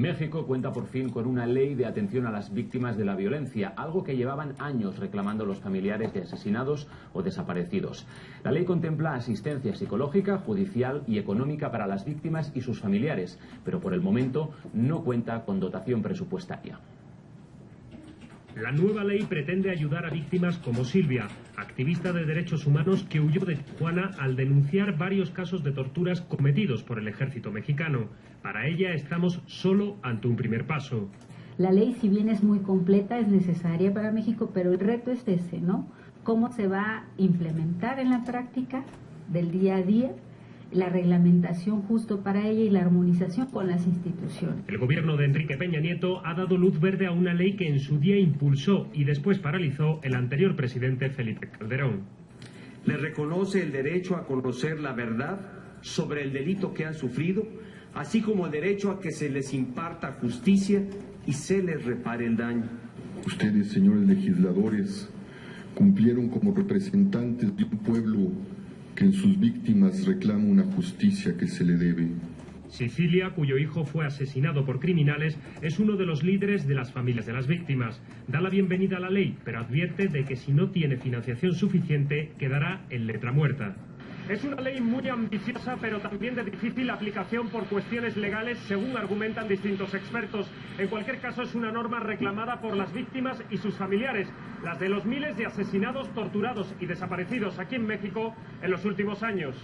México cuenta por fin con una ley de atención a las víctimas de la violencia, algo que llevaban años reclamando los familiares de asesinados o desaparecidos. La ley contempla asistencia psicológica, judicial y económica para las víctimas y sus familiares, pero por el momento no cuenta con dotación presupuestaria. La nueva ley pretende ayudar a víctimas como Silvia, activista de derechos humanos que huyó de Tijuana al denunciar varios casos de torturas cometidos por el ejército mexicano. Para ella estamos solo ante un primer paso. La ley, si bien es muy completa, es necesaria para México, pero el reto es ese, ¿no? ¿Cómo se va a implementar en la práctica del día a día la reglamentación justo para ella y la armonización con las instituciones. El gobierno de Enrique Peña Nieto ha dado luz verde a una ley que en su día impulsó y después paralizó el anterior presidente Felipe Calderón. Le reconoce el derecho a conocer la verdad sobre el delito que han sufrido, así como el derecho a que se les imparta justicia y se les repare el daño. Ustedes, señores legisladores, cumplieron como representantes de un pueblo que en sus víctimas reclama una justicia que se le debe. Sicilia, cuyo hijo fue asesinado por criminales, es uno de los líderes de las familias de las víctimas. Da la bienvenida a la ley, pero advierte de que si no tiene financiación suficiente, quedará en letra muerta. Es una ley muy ambiciosa, pero también de difícil aplicación por cuestiones legales, según argumentan distintos expertos. En cualquier caso, es una norma reclamada por las víctimas y sus familiares, las de los miles de asesinados, torturados y desaparecidos aquí en México en los últimos años.